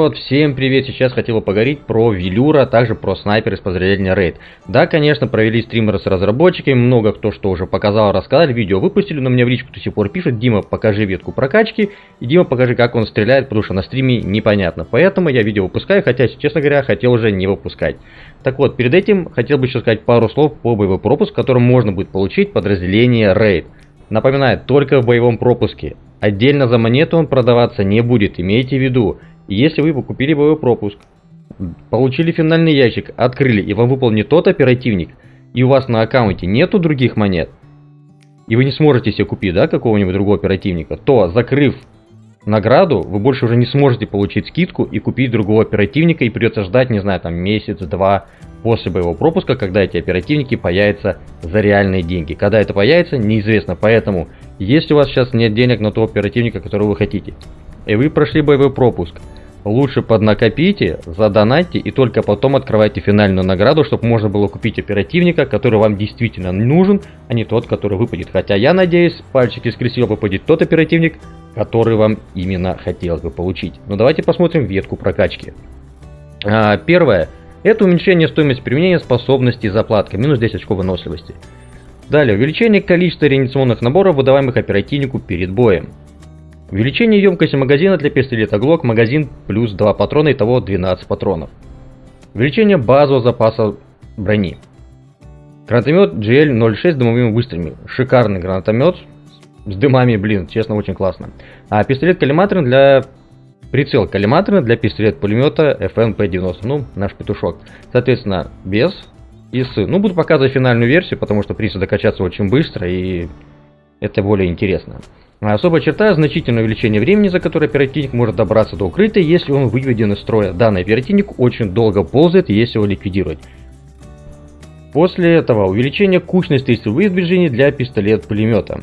народ, всем привет! Сейчас хотел бы поговорить про Велюра, а также про снайпер из подразделения Рейд. Да, конечно, провели стримеры с разработчиками, много кто что уже показал, рассказали, видео выпустили, но мне в личку до сих пор пишут, Дима, покажи ветку прокачки, и Дима, покажи, как он стреляет, потому что на стриме непонятно. Поэтому я видео выпускаю, хотя, честно говоря, хотел уже не выпускать. Так вот, перед этим хотел бы еще сказать пару слов по боевой пропуск, который можно будет получить подразделение Рейд. Напоминаю, только в боевом пропуске. Отдельно за монету он продаваться не будет, имейте в виду. Если вы купили боевой пропуск, получили финальный ящик, открыли, и вам выпал не тот оперативник, и у вас на аккаунте нету других монет, и вы не сможете себе купить, да, какого-нибудь другого оперативника, то, закрыв награду, вы больше уже не сможете получить скидку и купить другого оперативника, и придется ждать, не знаю, там месяц-два после боевого пропуска, когда эти оперативники появятся за реальные деньги. Когда это появится, неизвестно, поэтому, если у вас сейчас нет денег на того оперативника, которого вы хотите, и вы прошли боевой пропуск, Лучше поднакопите, задонатьте и только потом открывайте финальную награду, чтобы можно было купить оперативника, который вам действительно нужен, а не тот, который выпадет. Хотя я надеюсь, пальчики скрестил выпадет тот оперативник, который вам именно хотелось бы получить. Но давайте посмотрим ветку прокачки. А, первое. Это уменьшение стоимости применения способностей заплатка, минус 10 очков выносливости. Далее, увеличение количества реанимационных наборов, выдаваемых оперативнику перед боем. Увеличение емкости магазина для пистолета Glock, магазин плюс 2 патрона, итого 12 патронов. Увеличение базового запаса брони. Гранатомет GL-06 с дымовыми выстрелами. Шикарный гранатомет с дымами, блин, честно, очень классно. А пистолет коллиматорный для... Прицел коллиматорный для пистолет-пулемета FNP-90, ну, наш петушок. Соответственно, без и с. Ну, буду показывать финальную версию, потому что, в принципе, докачаться очень быстро и это более интересно. Особая черта – значительное увеличение времени, за которое оперативник может добраться до укрытия, если он выведен из строя. Данный оперативник очень долго ползает, если его ликвидировать. После этого увеличение кучности стрельбы движений для пистолет-пулемета.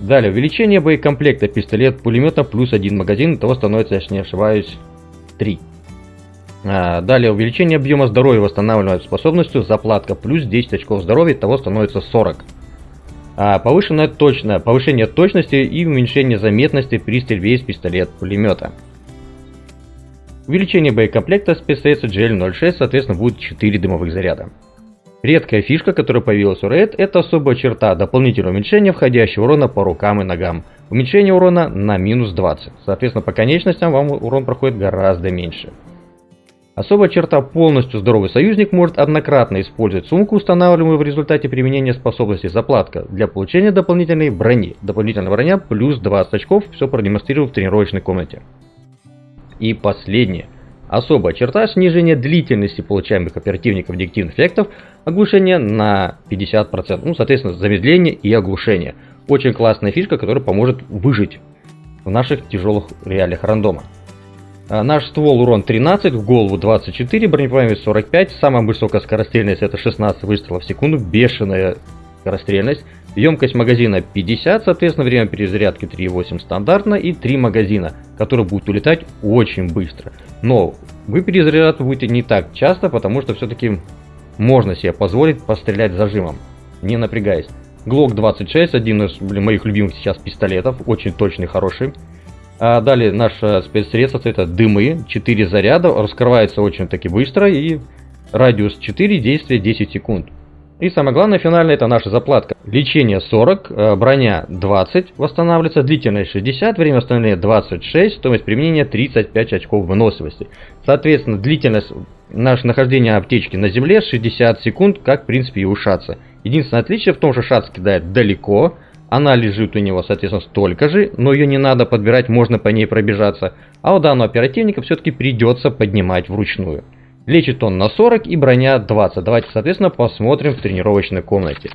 Далее, увеличение боекомплекта пистолет-пулемета плюс один магазин, того становится, если не ошибаюсь, 3. А, далее, увеличение объема здоровья восстанавливаемой способностью, заплатка плюс 10 очков здоровья, того становится 40. А повышенная точно, повышение точности и уменьшение заметности при стрельбе из пистолет-пулемета. Увеличение боекомплекта спецсредства GL06, соответственно, будет 4 дымовых заряда. Редкая фишка, которая появилась у Red, это особая черта дополнительного уменьшения входящего урона по рукам и ногам. Уменьшение урона на минус 20. Соответственно, по конечностям вам урон проходит гораздо меньше. Особая черта полностью здоровый союзник может однократно использовать сумку, устанавливаемую в результате применения способности заплатка, для получения дополнительной брони. Дополнительная броня плюс 20 очков, все продемонстрирую в тренировочной комнате. И последнее. Особая черта снижения длительности получаемых оперативников директивных эффектов, оглушение на 50%, ну соответственно замедление и оглушение. Очень классная фишка, которая поможет выжить в наших тяжелых реалиях рандома. А, наш ствол урон 13, в голову 24, бронепробиваемость 45, самая высокая скорострельность это 16 выстрелов в секунду, бешеная скорострельность. Емкость магазина 50, соответственно, время перезарядки 3.8 стандартно и 3 магазина, которые будут улетать очень быстро. Но вы перезаряжаться будете не так часто, потому что все-таки можно себе позволить пострелять зажимом, не напрягаясь. Glock 26, один из блин, моих любимых сейчас пистолетов, очень точный, хороший. А далее наше спецсредство это дымы, 4 заряда, раскрывается очень таки быстро и радиус 4, действие 10 секунд. И самое главное, финальное, это наша заплатка. Лечение 40, э, броня 20 восстанавливается, длительность 60, время восстановления 26, стоимость применения 35 очков выносливости. Соответственно, длительность наше нахождения аптечки на земле 60 секунд, как в принципе и у шаца. Единственное отличие в том, что шац кидает далеко, она лежит у него, соответственно, столько же, но ее не надо подбирать, можно по ней пробежаться. А у данного оперативника все-таки придется поднимать вручную. Лечит он на 40 и броня 20. Давайте, соответственно, посмотрим в тренировочной комнате.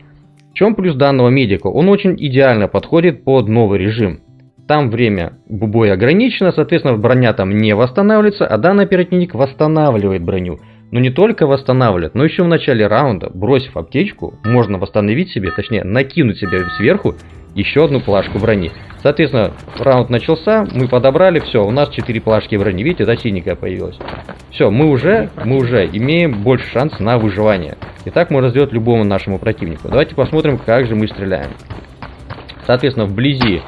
В чем плюс данного медика? Он очень идеально подходит под новый режим. Там время боя ограничено, соответственно, броня там не восстанавливается, а данный оперативник восстанавливает броню. Но не только восстанавливает, но еще в начале раунда, бросив аптечку, можно восстановить себе, точнее накинуть себе сверху еще одну плашку брони. Соответственно, раунд начался, мы подобрали, все, у нас 4 плашки брони, видите, да, синенькая появилась. Все, мы уже, мы уже имеем больше шанс на выживание. И так можно сделать любому нашему противнику. Давайте посмотрим, как же мы стреляем. Соответственно, вблизи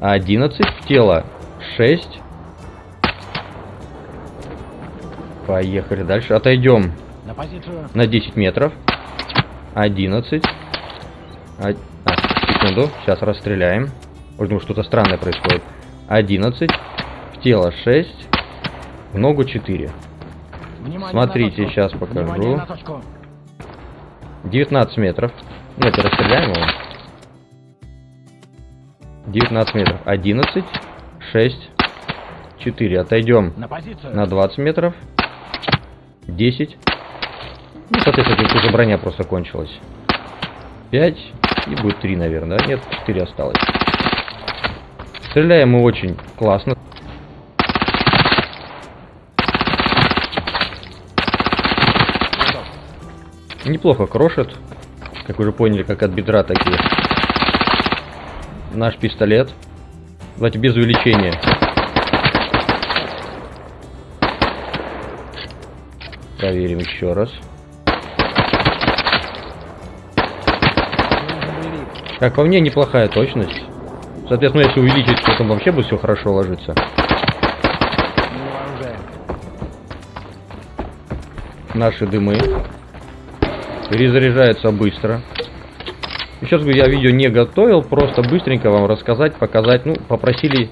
11, в тело 6, Поехали дальше. Отойдем На позицию. на 10 метров. 11. А, а, секунду. Сейчас расстреляем. Ой, думаю, что-то странное происходит. 11. В тело 6. В ногу 4. Внимание Смотрите, сейчас покажу. Внимание на точку. 19 метров. Ну, это расстреляем его. 19 метров. 11. 6. 4. Отойдем На позицию. на 20 метров. 10. Ну, соответственно, уже броня просто кончилась. 5. И будет 3, наверное? Нет, 4 осталось. Стреляем мы очень классно. Неплохо крошит. Как уже поняли, как от бедра такие. Наш пистолет. Давайте без увеличения. Проверим еще раз. Как по мне, неплохая точность. Соответственно, если увеличить, то там вообще будет все хорошо оружие. Наши дымы. Перезаряжаются быстро. Еще раз говорю, я видео не готовил, просто быстренько вам рассказать, показать. Ну, попросили,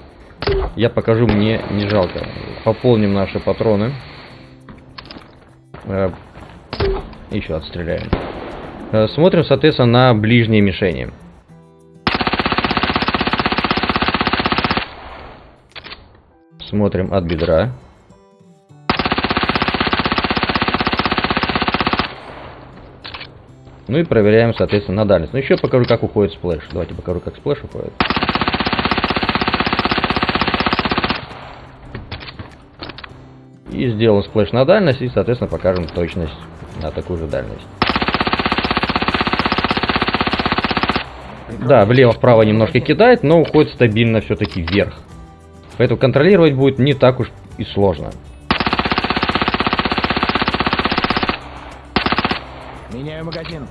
я покажу, мне не жалко. Пополним наши патроны. Э, Еще отстреляем. Э, Смотрим, соответственно, на ближние мишени. Смотрим от бедра. Ну и проверяем, соответственно, на дальность. Ну еще покажу, как уходит сплэш. Давайте покажу, как сплэш уходит. И сделаем сплэш на дальность, и, соответственно, покажем точность на такую же дальность. Да, влево-вправо немножко кидает, но уходит стабильно все-таки вверх. Поэтому контролировать будет не так уж и сложно. Меняю магазин.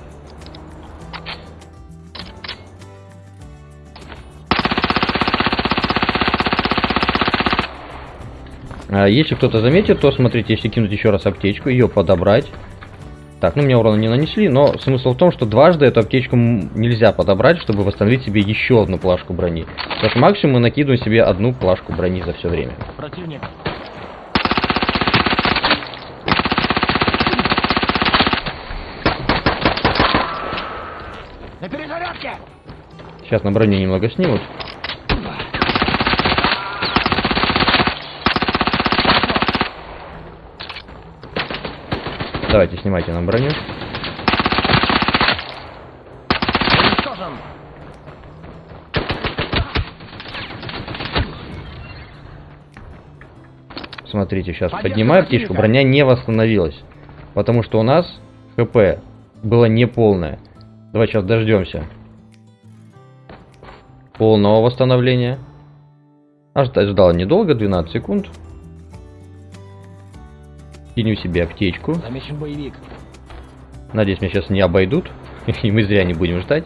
Если кто-то заметит, то смотрите, если кинуть еще раз аптечку, ее подобрать. Так, ну мне урона не нанесли, но смысл в том, что дважды эту аптечку нельзя подобрать, чтобы восстановить себе еще одну плашку брони. Потому что максимум мы накидываем себе одну плашку брони за все время. Противник. На перезарядке. Сейчас на броню немного снимут. Давайте снимайте нам броню. Смотрите, сейчас поднимаю птичку, броня не восстановилась. Потому что у нас ХП было неполное. Давай сейчас дождемся. Полного восстановления. А ждать ждал недолго, 12 секунд. Кинем себе аптечку. Замечен боевик. Надеюсь, меня сейчас не обойдут. И мы зря не будем ждать.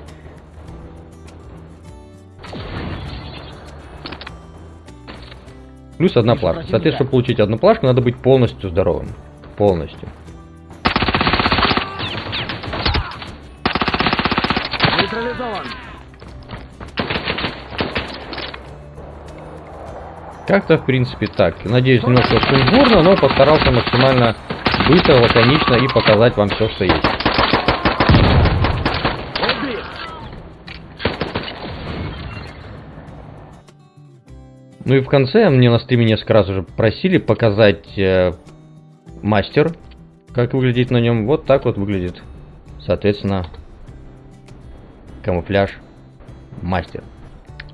Плюс одна плашка. Соответственно, чтобы получить одну плашку, надо быть полностью здоровым. Полностью. Нейтрализован. Как-то, в принципе, так. Надеюсь, немножко сумбурно, но постарался максимально быстро, лаконично и показать вам все, что есть. Ну и в конце мне на стриме несколько раз уже просили показать э, мастер, как выглядит на нем. Вот так вот выглядит, соответственно, камуфляж мастер.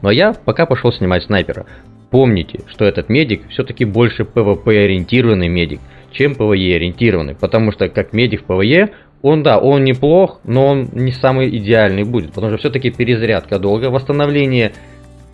Но я пока пошел снимать снайпера. Помните, что этот медик все-таки больше PvP ориентированный медик, чем PvE ориентированный. Потому что как медик в PvE, он да, он неплох, но он не самый идеальный будет. Потому что все-таки перезарядка долго, восстановление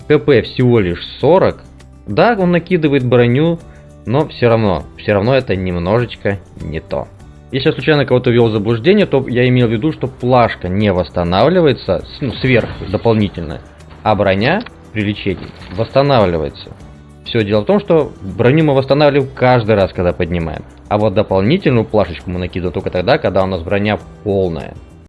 КП всего лишь 40. Да, он накидывает броню, но все равно, все равно это немножечко не то. Если я случайно кого-то ввел в заблуждение, то я имел в виду, что плашка не восстанавливается, ну, сверху, дополнительно, а броня при лечении восстанавливается. Все дело в том, что броню мы восстанавливаем каждый раз, когда поднимаем. А вот дополнительную плашечку мы накидываем только тогда, когда у нас броня полная.